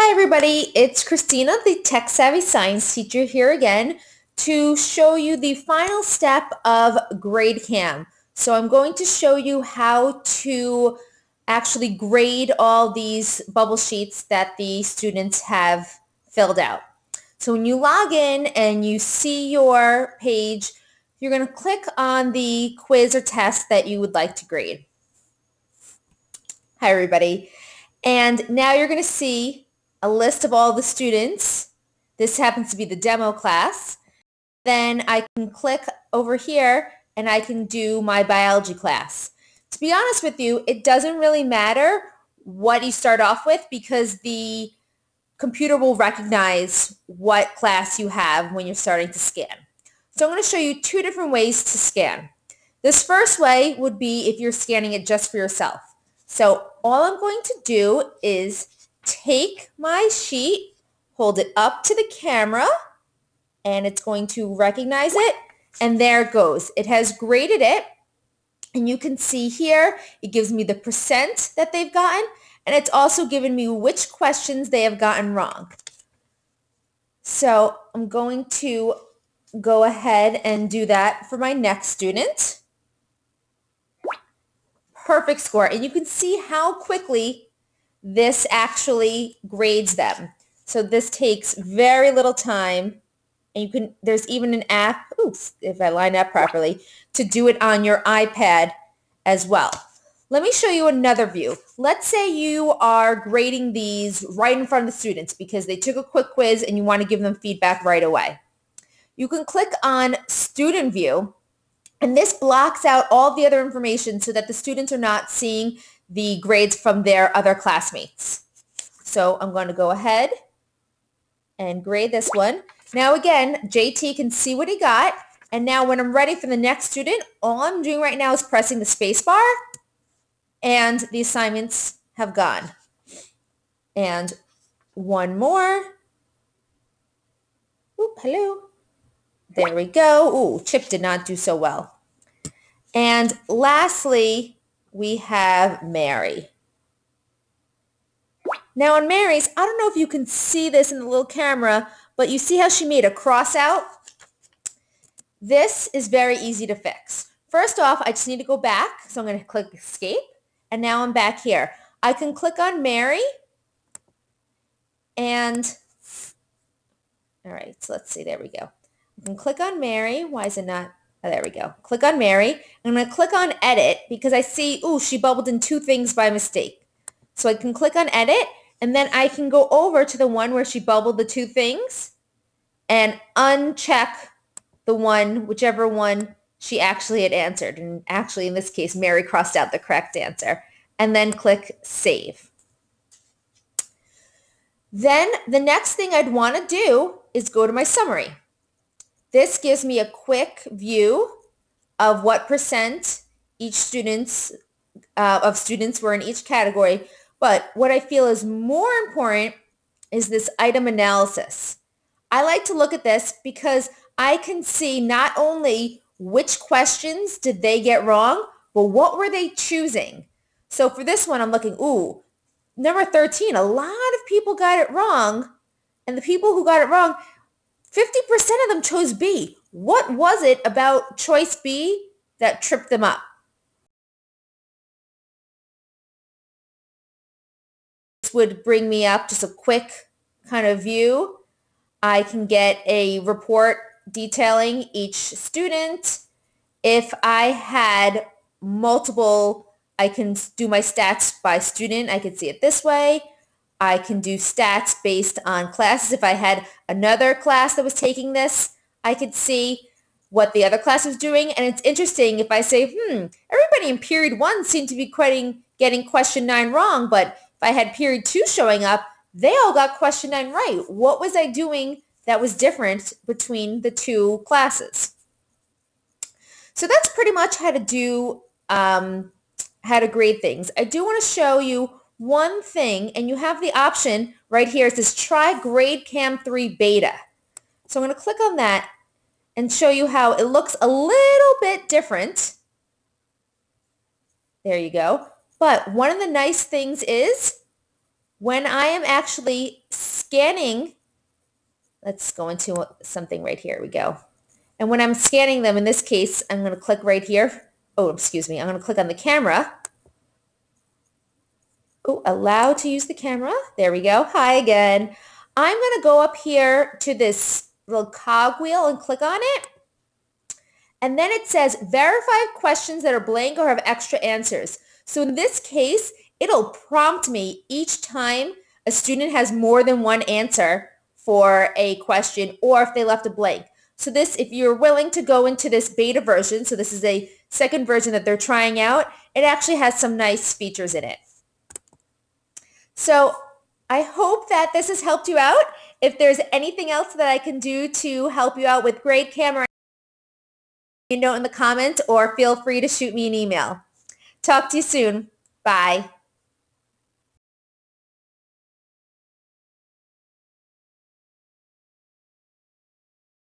Hi everybody, it's Christina, the Tech Savvy Science teacher here again to show you the final step of GradeCam. So I'm going to show you how to actually grade all these bubble sheets that the students have filled out. So when you log in and you see your page, you're going to click on the quiz or test that you would like to grade. Hi everybody. And now you're going to see a list of all the students. This happens to be the demo class. Then I can click over here and I can do my biology class. To be honest with you, it doesn't really matter what you start off with because the computer will recognize what class you have when you're starting to scan. So I'm going to show you two different ways to scan. This first way would be if you're scanning it just for yourself. So all I'm going to do is take my sheet, hold it up to the camera, and it's going to recognize it. And there it goes. It has graded it. And you can see here, it gives me the percent that they've gotten. And it's also given me which questions they have gotten wrong. So I'm going to go ahead and do that for my next student. Perfect score. And you can see how quickly this actually grades them. So this takes very little time. And you can, there's even an app, oops, if I line up properly, to do it on your iPad as well. Let me show you another view. Let's say you are grading these right in front of the students because they took a quick quiz and you want to give them feedback right away. You can click on student view and this blocks out all the other information so that the students are not seeing the grades from their other classmates. So I'm going to go ahead and grade this one. Now again, JT can see what he got. And now when I'm ready for the next student, all I'm doing right now is pressing the space bar and the assignments have gone. And one more. Oop, hello. There we go. Ooh, Chip did not do so well. And lastly, we have Mary. Now on Mary's, I don't know if you can see this in the little camera, but you see how she made a cross out? This is very easy to fix. First off, I just need to go back. So I'm going to click escape. And now I'm back here. I can click on Mary. And, all right, so let's see. There we go. I can click on Mary. Why is it not Oh, there we go. Click on Mary. I'm going to click on edit because I see, ooh, she bubbled in two things by mistake. So I can click on edit and then I can go over to the one where she bubbled the two things and uncheck the one, whichever one she actually had answered. And actually, in this case, Mary crossed out the correct answer. And then click Save. Then the next thing I'd want to do is go to my summary. This gives me a quick view of what percent each students uh, of students were in each category. But what I feel is more important is this item analysis. I like to look at this because I can see not only which questions did they get wrong, but what were they choosing? So for this one, I'm looking, ooh, number 13, a lot of people got it wrong. And the people who got it wrong, 50% of them chose B. What was it about choice B that tripped them up? This would bring me up just a quick kind of view. I can get a report detailing each student. If I had multiple, I can do my stats by student. I can see it this way. I can do stats based on classes. If I had another class that was taking this, I could see what the other class was doing. And it's interesting if I say, hmm, everybody in period one seemed to be quitting, getting question nine wrong, but if I had period two showing up, they all got question nine right. What was I doing that was different between the two classes? So that's pretty much how to do, um, how to grade things. I do want to show you one thing and you have the option right here. It says try GradeCam 3 beta. So I'm going to click on that and show you how it looks a little bit different. There you go. But one of the nice things is when I am actually scanning, let's go into something right here. we go. And when I'm scanning them, in this case, I'm going to click right here. Oh, excuse me. I'm going to click on the camera. Oh, allow to use the camera. There we go. Hi again. I'm going to go up here to this little cogwheel and click on it. And then it says verify questions that are blank or have extra answers. So in this case, it'll prompt me each time a student has more than one answer for a question or if they left a blank. So this, if you're willing to go into this beta version, so this is a second version that they're trying out, it actually has some nice features in it. So I hope that this has helped you out. If there's anything else that I can do to help you out with grade camera, you know in the comments or feel free to shoot me an email. Talk to you soon. Bye.